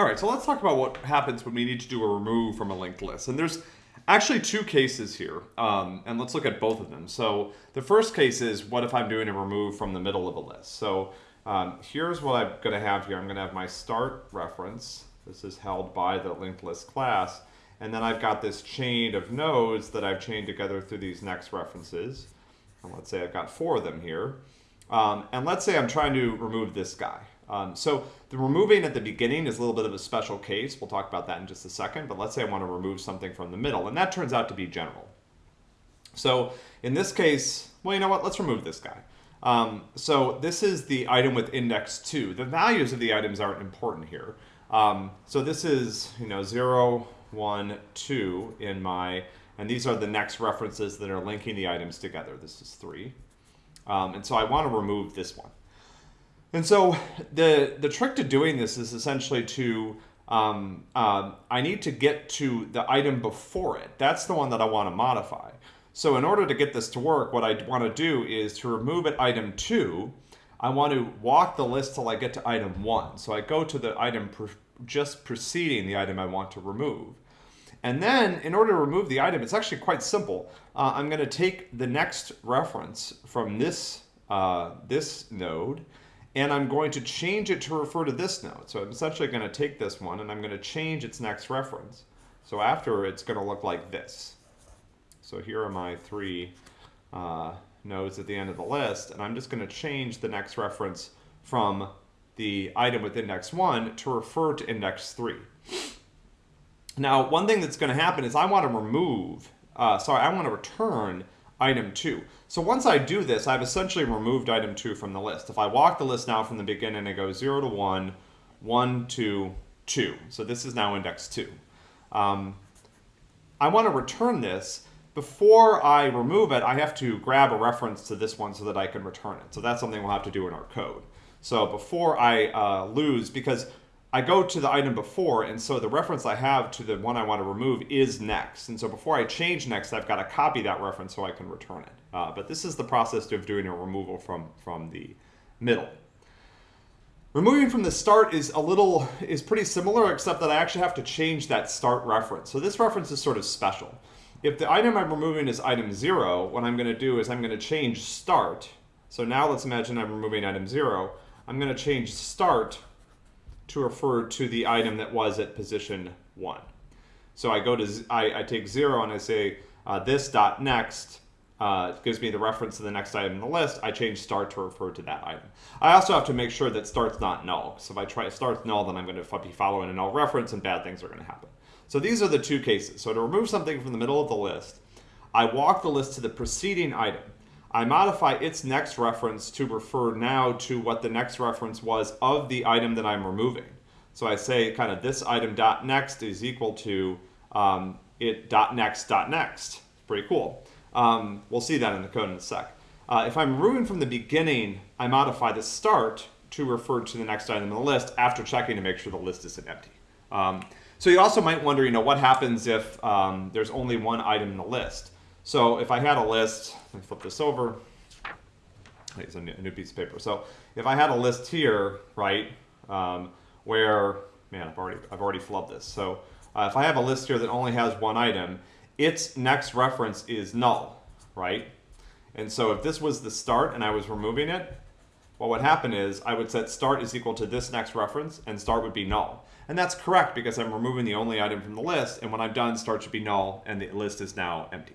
All right, so let's talk about what happens when we need to do a remove from a linked list. And there's actually two cases here, um, and let's look at both of them. So the first case is what if I'm doing a remove from the middle of a list? So um, here's what I'm going to have here. I'm going to have my start reference. This is held by the linked list class. And then I've got this chain of nodes that I've chained together through these next references. And let's say I've got four of them here. Um, and let's say I'm trying to remove this guy. Um, so the removing at the beginning is a little bit of a special case. We'll talk about that in just a second. But let's say I want to remove something from the middle. And that turns out to be general. So in this case, well, you know what? Let's remove this guy. Um, so this is the item with index 2. The values of the items aren't important here. Um, so this is, you know, 0, 1, 2 in my, and these are the next references that are linking the items together. This is 3. Um, and so I want to remove this one. And so the, the trick to doing this is essentially to, um, uh, I need to get to the item before it. That's the one that I want to modify. So in order to get this to work, what I want to do is to remove at item 2, I want to walk the list till I get to item 1. So I go to the item pre just preceding the item I want to remove. And then in order to remove the item, it's actually quite simple. Uh, I'm going to take the next reference from this, uh, this node, and I'm going to change it to refer to this node. So I'm essentially going to take this one, and I'm going to change its next reference. So after, it's going to look like this. So here are my three uh, nodes at the end of the list, and I'm just going to change the next reference from the item with index 1 to refer to index 3. Now, one thing that's going to happen is I want to remove, uh, sorry, I want to return item 2. So once I do this, I've essentially removed item 2 from the list. If I walk the list now from the beginning, it goes 0 to 1, 1 to 2. So this is now index 2. Um, I want to return this, before I remove it, I have to grab a reference to this one so that I can return it. So that's something we'll have to do in our code. So before I uh, lose, because I go to the item before, and so the reference I have to the one I want to remove is next. And so before I change next, I've got to copy that reference so I can return it. Uh, but this is the process of doing a removal from, from the middle. Removing from the start is a little, is pretty similar, except that I actually have to change that start reference. So this reference is sort of special. If the item I'm removing is item 0, what I'm going to do is I'm going to change start. So now let's imagine I'm removing item 0. I'm going to change start to refer to the item that was at position 1. So I go to, I, I take 0 and I say uh, this dot next uh, gives me the reference to the next item in the list. I change start to refer to that item. I also have to make sure that start's not null. So if I try start's null, then I'm going to be following a null reference and bad things are going to happen. So these are the two cases. So to remove something from the middle of the list, I walk the list to the preceding item. I modify its next reference to refer now to what the next reference was of the item that I'm removing. So I say kind of this item dot next is equal to um, it dot next dot next. Pretty cool. Um, we'll see that in the code in a sec. Uh, if I'm removing from the beginning, I modify the start to refer to the next item in the list after checking to make sure the list isn't empty. Um, so you also might wonder, you know, what happens if um, there's only one item in the list? So if I had a list, let me flip this over. It's a new, piece of paper. So if I had a list here, right, um, where, man, I've already, I've already flubbed this. So uh, if I have a list here that only has one item, its next reference is null, right? And so if this was the start and I was removing it, what would happen is I would set start is equal to this next reference and start would be null. And that's correct because I'm removing the only item from the list and when I'm done start should be null and the list is now empty.